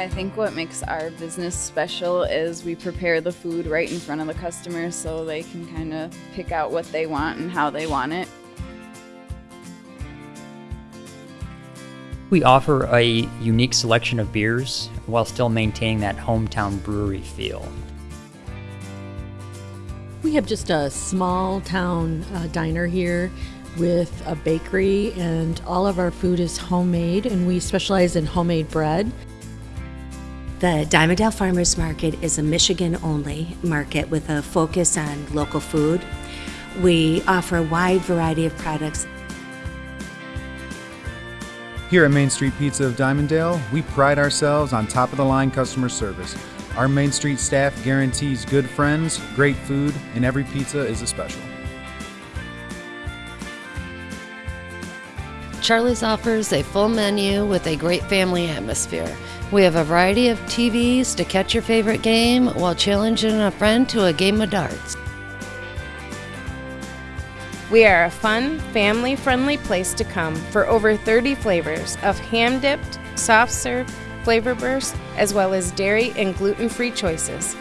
I think what makes our business special is we prepare the food right in front of the customer so they can kind of pick out what they want and how they want it. We offer a unique selection of beers while still maintaining that hometown brewery feel. We have just a small town uh, diner here with a bakery, and all of our food is homemade, and we specialize in homemade bread. The Dimondale Farmers Market is a Michigan only market with a focus on local food. We offer a wide variety of products Here at Main Street Pizza of Dimondale, we pride ourselves on top of the line customer service. Our Main Street staff guarantees good friends, great food, and every pizza is a special. Charlie's offers a full menu with a great family atmosphere. We have a variety of TVs to catch your favorite game while challenging a friend to a game of darts. We are a fun, family friendly place to come for over 30 flavors of ham dipped, soft serve, flavor burst, as well as dairy and gluten free choices.